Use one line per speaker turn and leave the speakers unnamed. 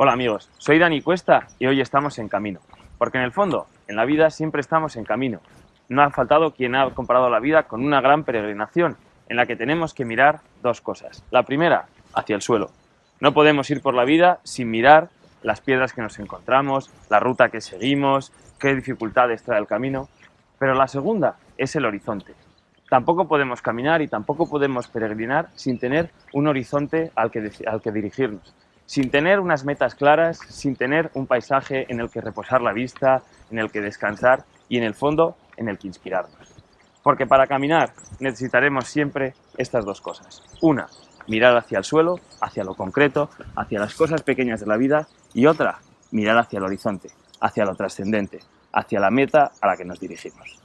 Hola amigos, soy Dani Cuesta y hoy estamos en camino. Porque en el fondo, en la vida siempre estamos en camino. No ha faltado quien ha comparado la vida con una gran peregrinación en la que tenemos que mirar dos cosas. La primera, hacia el suelo. No podemos ir por la vida sin mirar las piedras que nos encontramos, la ruta que seguimos, qué dificultades trae el camino. Pero la segunda es el horizonte. Tampoco podemos caminar y tampoco podemos peregrinar sin tener un horizonte al que, al que dirigirnos sin tener unas metas claras, sin tener un paisaje en el que reposar la vista, en el que descansar y en el fondo en el que inspirarnos. Porque para caminar necesitaremos siempre estas dos cosas. Una, mirar hacia el suelo, hacia lo concreto, hacia las cosas pequeñas de la vida y otra, mirar hacia el horizonte, hacia lo trascendente, hacia la meta a la que nos dirigimos.